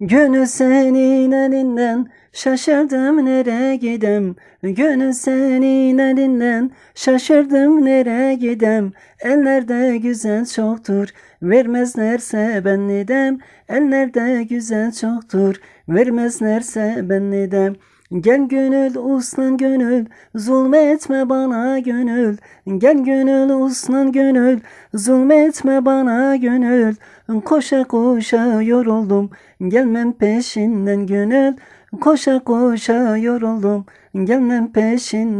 Gönül senin elinden şaşırdım nereye gidem? Gönül senin elinden şaşırdım nereye gidem? Ellerde güzel çoktur vermezlerse ben nidem Ellerde güzel çoktur vermezlerse ben nidem Gel gönül uslan gönül zulmetme bana gönül. Gel gönül uslan gönül zulmetme bana gönül. Koşa koşa yoruldum gelmem peşinden gönül. Koşa koşa yoruldum gelmem peşinden